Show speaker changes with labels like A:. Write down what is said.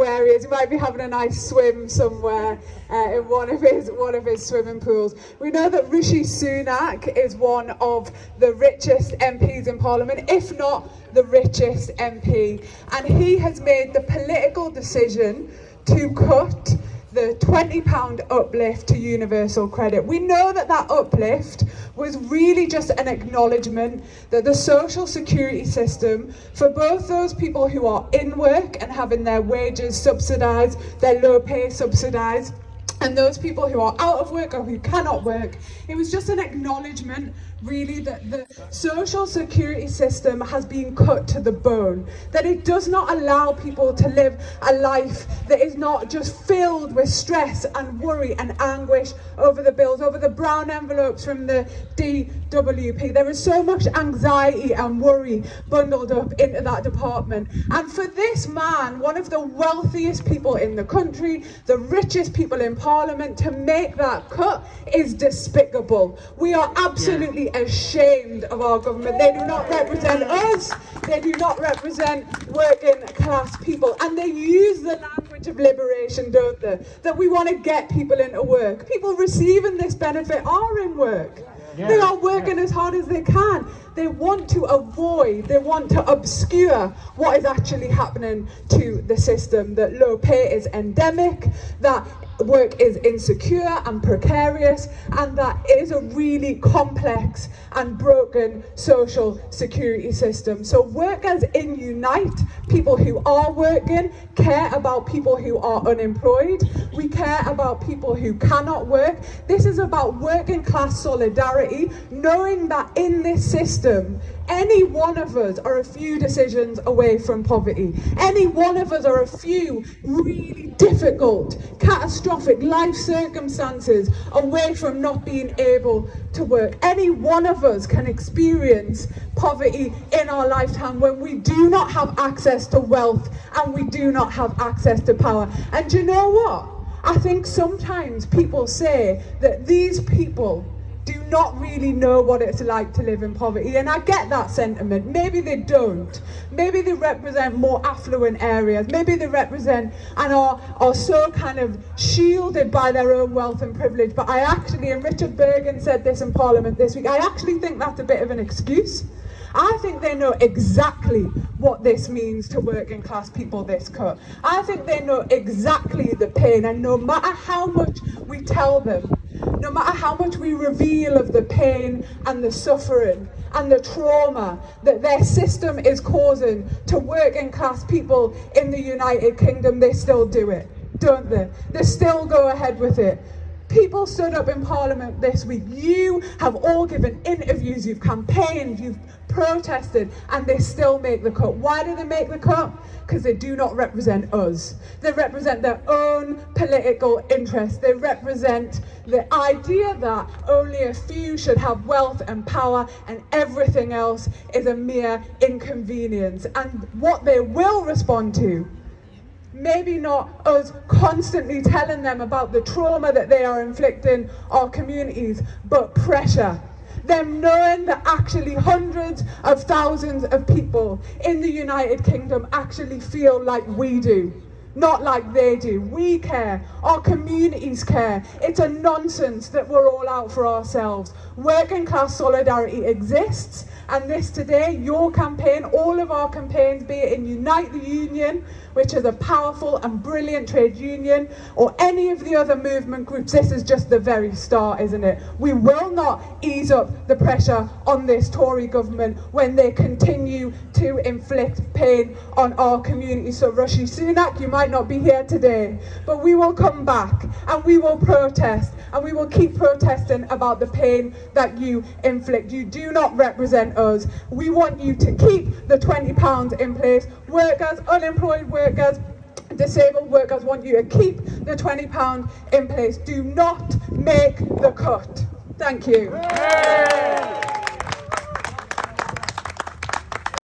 A: He might be having a nice swim somewhere uh, in one of his one of his swimming pools. We know that Rishi Sunak is one of the richest MPs in Parliament, if not the richest MP, and he has made the political decision to cut the £20 uplift to universal credit. We know that that uplift was really just an acknowledgement that the social security system, for both those people who are in work and having their wages subsidised, their low pay subsidised, and those people who are out of work or who cannot work, it was just an acknowledgement really that the social security system has been cut to the bone, that it does not allow people to live a life that is not just filled with stress and worry and anguish over the bills, over the brown envelopes from the DWP. There is so much anxiety and worry bundled up into that department. And for this man, one of the wealthiest people in the country, the richest people in parliament, to make that cut is despicable. We are absolutely ashamed of our government. They do not represent us. They do not represent working class people. And they use the language of liberation, don't they? That we want to get people into work. People receiving this benefit are in work. Yeah. They are working yeah. as hard as they can. They want to avoid, they want to obscure what is actually happening to the system. That low pay is endemic, that work is insecure and precarious and that is a really complex and broken social security system. So workers in Unite, people who are working, care about people who are unemployed. We care about people who cannot work. This is about working class solidarity, knowing that in this system, any one of us are a few decisions away from poverty. Any one of us are a few really difficult, catastrophic life circumstances away from not being able to work. Any one of us can experience poverty in our lifetime when we do not have access to wealth and we do not have access to power. And you know what? I think sometimes people say that these people do not really know what it's like to live in poverty. And I get that sentiment. Maybe they don't. Maybe they represent more affluent areas. Maybe they represent and are, are so kind of shielded by their own wealth and privilege. But I actually, and Richard Burgon said this in Parliament this week, I actually think that's a bit of an excuse. I think they know exactly what this means to working class people this cut. I think they know exactly the pain and no matter how much we tell them no matter how much we reveal of the pain and the suffering and the trauma that their system is causing to working class people in the United Kingdom, they still do it, don't they? They still go ahead with it. People stood up in Parliament this week. You have all given interviews, you've campaigned, you've protested, and they still make the cut. Why do they make the cut? Because they do not represent us. They represent their own political interests. They represent the idea that only a few should have wealth and power and everything else is a mere inconvenience. And what they will respond to maybe not us constantly telling them about the trauma that they are inflicting our communities, but pressure. Them knowing that actually hundreds of thousands of people in the United Kingdom actually feel like we do not like they do. We care. Our communities care. It's a nonsense that we're all out for ourselves. Working class solidarity exists and this today, your campaign, all of our campaigns, be it in Unite the Union, which is a powerful and brilliant trade union, or any of the other movement groups, this is just the very start, isn't it? We will not ease up the pressure on this Tory government when they continue to inflict pain on our community. So Rishi Sunak, you might not be here today, but we will come back and we will protest and we will keep protesting about the pain that you inflict. You do not represent us. We want you to keep the £20 in place. Workers, unemployed workers, disabled workers want you to keep the £20 in place. Do not make the cut. Thank you.